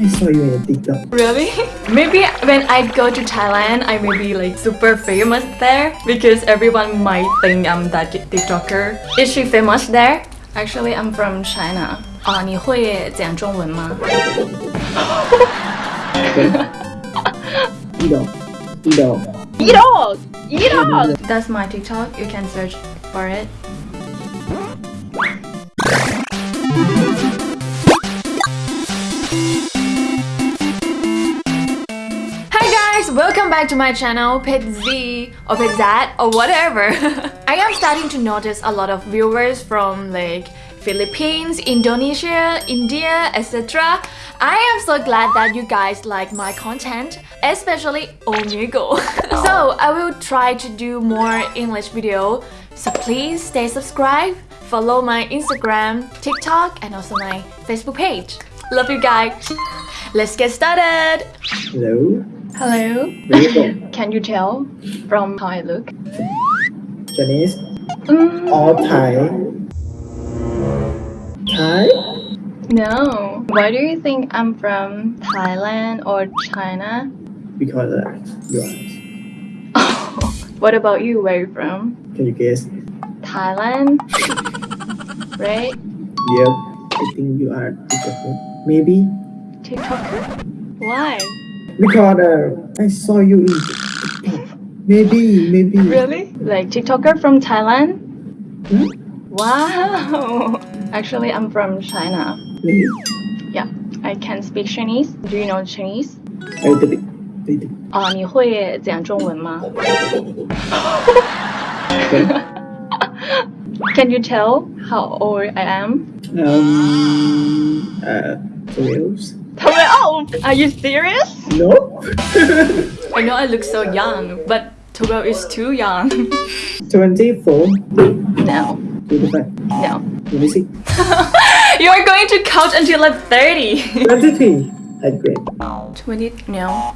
I saw you in TikTok. Really? Maybe when I go to Thailand, I may be like super famous there because everyone might think I'm that TikToker. Is she famous there? Actually, I'm from China. 啊，你会讲中文吗？ Idol. Idol. Idol! Idol! That's my TikTok. You can search for it. Guys, welcome back to my channel, Pet Z or Pet Z or whatever. I am starting to notice a lot of viewers from like Philippines, Indonesia, India, etc. I am so glad that you guys like my content, especially Omigo. so I will try to do more English video. So please stay subscribed, follow my Instagram, TikTok, and also my Facebook page. Love you guys. Let's get started. Hello. Hello. Can you tell from how I look? Chinese Mm, or Thai? Thai? no. Why do you think I'm from Thailand or China? Because uh, you are. what about you? Where are you from? Can you guess? Thailand? right? Yep. I think you are TikToker. Maybe. TikToker? Why? Because uh, I saw you in TikTok. Maybe, maybe. Really? Like TikToker from Thailand? Hmm? Wow. Actually, I'm from China. Maybe. Yeah. I can speak Chinese. Do you know Chinese? A little bit. Little bit. 啊，你会讲中文吗？ Can you tell how old I am? Um. Uh. Twelve. 12! Are you serious? No. I know I look so young, but 12 is too young. Twenty-four. no, Twenty-five. no. Twenty-six. You see? You are going to count until like 30. Twenty-three. Eighth grade. 20, no.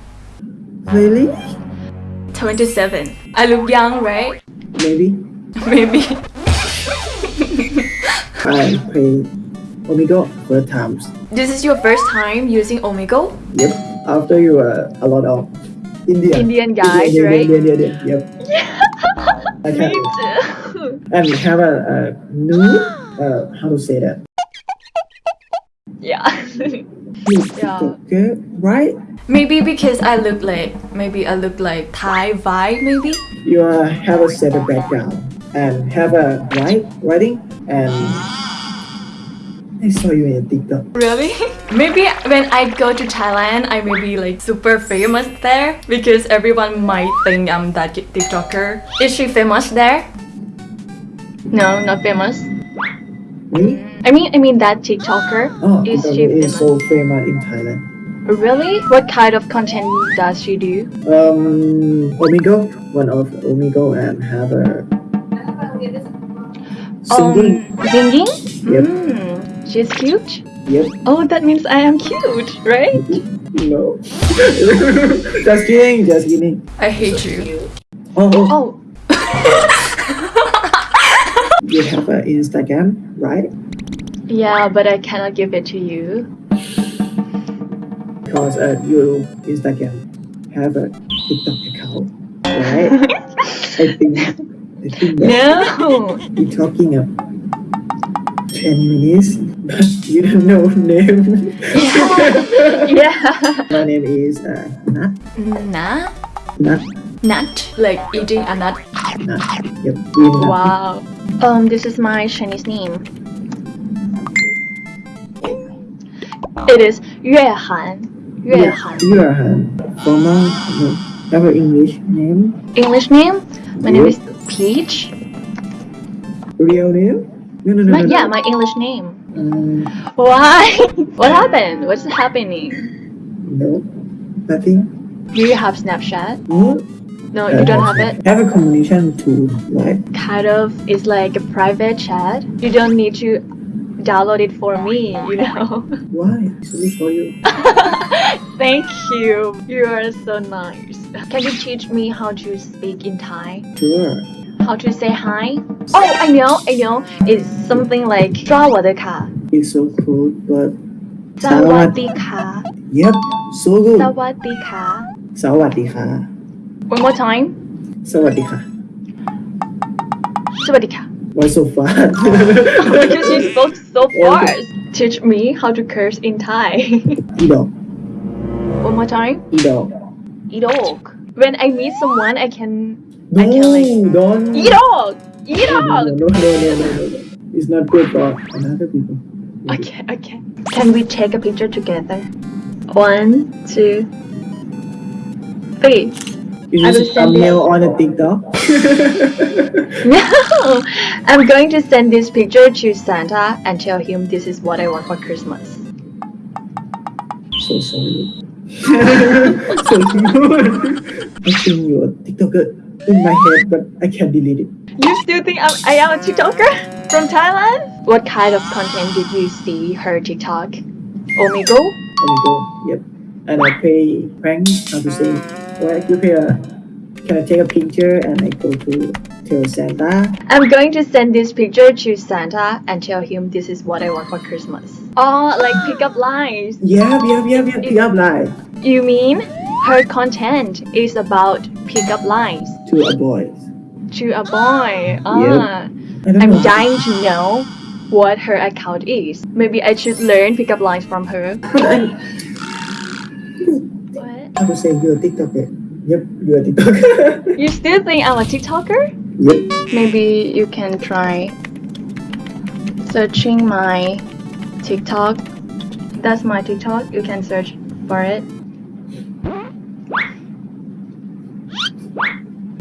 Really? 27. I look young, right? Maybe. Maybe. I play Omigo first times. This is your first time using Omigo? Yep. After you uh, a lot of Indian. Indian guys, Indian, right? Indian, Indian, Indian, Yep. I Me too. and have a, a new uh how to say that? yeah. Yeah. TikToker, right? maybe because I look like, maybe I look like Thai vibe, maybe? You uh, have a set of background and have a write writing and I saw you in TikTok. Really? Maybe when I go to Thailand, I may be like super famous there because everyone might think I'm that TikToker. Is she famous there? No, not famous. Me? I mean, I mean that TikToker. Oh, Is she is famous? so famous in Thailand. Really? What kind of content does she do? Um, Omigo, one of Omigo, and have a singing. Um, singing? Yep. Mm, She's cute? Yep. Oh, that means I am cute, right? no. just kidding, just kidding. I hate so you. Cute. Oh. Oh. oh. you have an Instagram, right? Yeah, but I cannot give it to you. Because uh, your Instagram have a TikTok account, right? I think. I think no. You're talking about. 10 minutes, but you know name. Yeah. yeah. My name is uh, Nat. Nat? Nat. Nut, like eating a nut. Nut. Yep. Wow. Um, this is my Chinese name. It is Yue Han. Yue Han. Yue Han. English name. English name? My name is Peach. Real name? No, no, no. My, no, no. yeah, my English name. Um, Why? what happened? What's happening? no. Nothing. Do you have Snapchat? No. No, you don't have it. I Have a combination tool, right? Kind of. It's like a private chat. You don't need to download it for me, you know. Why? It's only for you. Thank you. You are so nice. Can you teach me how to speak in Thai? Sure. How to say hi? Oh, I know, I know. It's something like draw 我的卡. It's so cool, but. Sawadika. Yep, so good. Sawadika. Sawadika. One more time. Sawadika. Sawadika. Why so fast? Oh, because you spoke so fast. Teach me how to curse in Thai. Ido. One more time. Ido. Idok. When I meet someone, I can. No, I can like. Don't. Idok no, Idok no, no, no, no, no, no. It's not good for other people Okay, okay. Can we take a picture together? One, two, three. Is I this will a send thumbnail on a TikTok? No! I'm going to send this picture to Santa and tell him this is what I want for Christmas. so sorry. so good. I think you're a TikToker in my head, but I can't delete it. You still think I'm, I am a TikToker from Thailand? What kind of content did you see her TikTok? Omigo? Omigo. Yep. And I pay prank. How to say? Like you pay a. Can I take a picture and I go to tell Santa? I'm going to send this picture to Santa and tell him this is what I want for Christmas. Oh, like pickup lines. Yep, yep, yep, yep. Pick up line You mean her content is about pickup lines to a boy. To a boy? Ah, Yep. I'm know. dying to know what her account is. Maybe I should learn pickup lines from her. But I, What? how say you're a TikToker? Yep, you're a TikToker. You still think I'm a TikToker? yep. Maybe you can try searching my TikTok. That's my TikTok. You can search for it.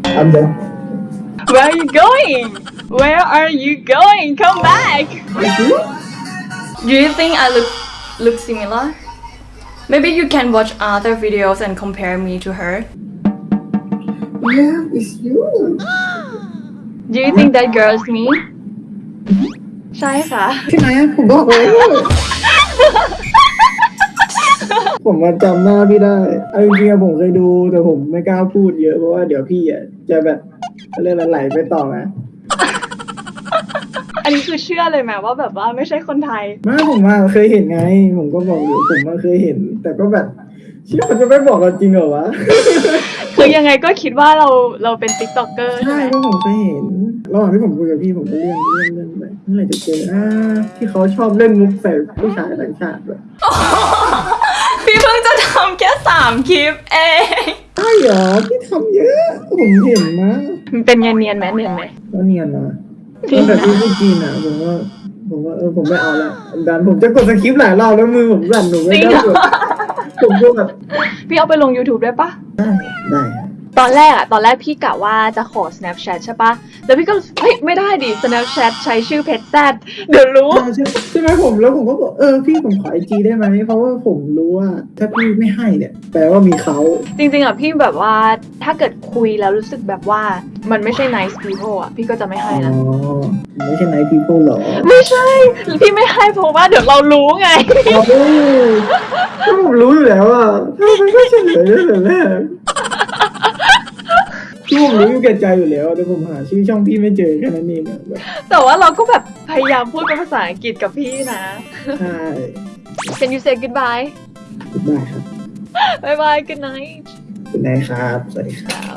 I'm done. Where are you going? Where are you going? Come back! Do you think I look look similar? Maybe you can watch other videos and compare me to her. Yeah, it's you. Do you think that girl is me? ใช่ค่ะ ใช่ไหมผมบอกเลย ผมมาจำหน้าพี่ได้เอาจริงๆอะผมเคยดูแต่ผมไม่กล้าพูดเยอะเพราะว่าเดี๋ยวพี่อะจะแบบ เขาเรียกอะไรไหลไปต่อนะอันนี้คือเชื่อเลยไหมว่าแบบว่าไม่ใช่คนไทยไมาผมมาเคยเห็นไง ผมก็บอกอยู่ผมมาเคยเห็น แต่ก็แบบเชื่อมันจะไม่บอกกันจริงเหรอวะคือยังไงก็คิดว่าเราเราเป็นติ๊กต็อกเกอร์ใช่ใช่ไหมก็ผมเคยเห็นระหว่างที่ผมคุยกับพี่ผมก็เลื่อนเลื่อนเลื่อนไปเมื่อไหร่จะเจออ่าที่เขาชอบเล่นมุกใส่ผู้ชายต่างชาติแบบพี่เพิ่งจะทำแค่สามคลิปเองใช่เหรอพี่ทำเยอะ ผมเห็นนะ มันเป็นเนียนเนียนๆไหมเนียนไหมก็เนียนนะตั้งแต่พี่พูดจีนอะผมว่าผมว่าเออผมไม่เอาละดันผมจะกดสคริปต์หลายรอบแล้วมือผมสั่นหนูไม่กล้ากดผมก็แบบพี่เอาไปลง YouTube ได้ปะได้ได้ครับ ตอนแรกอะตอนแรกพี่กะว่าจะขอ Snapchat ใช่ปะแล้วพี่ก็เฮ้ยไม่ได้ดิ Snapchat ใช้ชื่อเพจแซดเดี๋ยวรู้ ใช่ใช่ไหมผมแล้วผมก็บอกเออพี่ผมขอไอจีได้ไหมเพราะว่าผมรู้ว่าถ้าพี่ไม่ให้เนี่ยแปลว่ามีเขาจริงๆอะพี่แบบว่าถ้าเกิดคุยแล้วรู้สึกแบบว่ามันไม่ใช่ nice people อะพี่ก็จะไม่ให้อ๋อนะ ไม่ใช่ไนท์พีเพิลหรอไม่ใช่ พี่ไม่ให้เพราะว่าเดี๋ยวเรารู้ไง โอ้ก็ผมรู้อยู่แล้วอะทำไมไม่เฉลยตั้งแต่แรก ที่ผมรู้อยู่แก่ใจอยู่แล้วแต่ผมหาชื่อช่องพี่ไม่เจอแค่นั้นเองอะแบบแต่ว่าเราก็แบบพยายามพูดเป็นภาษาอังกฤษกับพี่นะ ใช่ Can you say goodbye ได้ครับ bye bye good night คุณนายครับ สวัสดีครับ Ciao